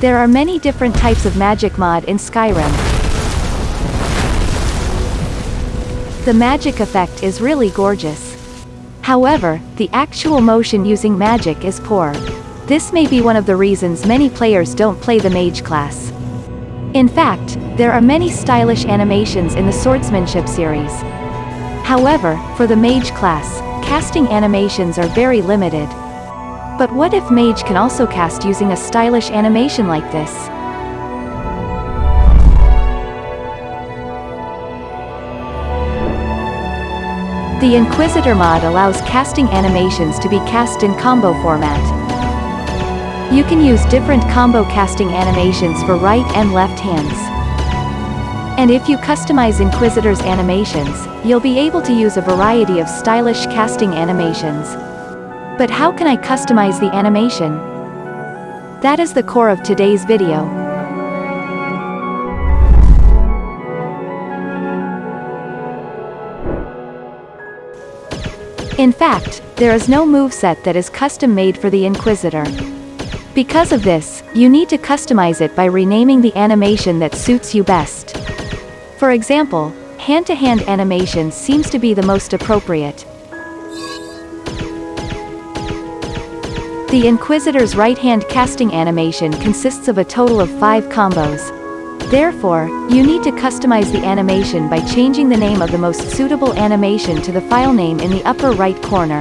There are many different types of magic mod in Skyrim. The magic effect is really gorgeous. However, the actual motion using magic is poor. This may be one of the reasons many players don't play the mage class. In fact, there are many stylish animations in the swordsmanship series. However, for the mage class, casting animations are very limited. But what if mage can also cast using a stylish animation like this? The Inquisitor mod allows casting animations to be cast in combo format. You can use different combo casting animations for right and left hands. And if you customize Inquisitor's animations, you'll be able to use a variety of stylish casting animations. But how can I customize the animation? That is the core of today's video. In fact, there is no moveset that is custom-made for the Inquisitor. Because of this, you need to customize it by renaming the animation that suits you best. For example, hand-to-hand -hand animation seems to be the most appropriate. The Inquisitor's right-hand casting animation consists of a total of 5 combos. Therefore, you need to customize the animation by changing the name of the most suitable animation to the file name in the upper right corner.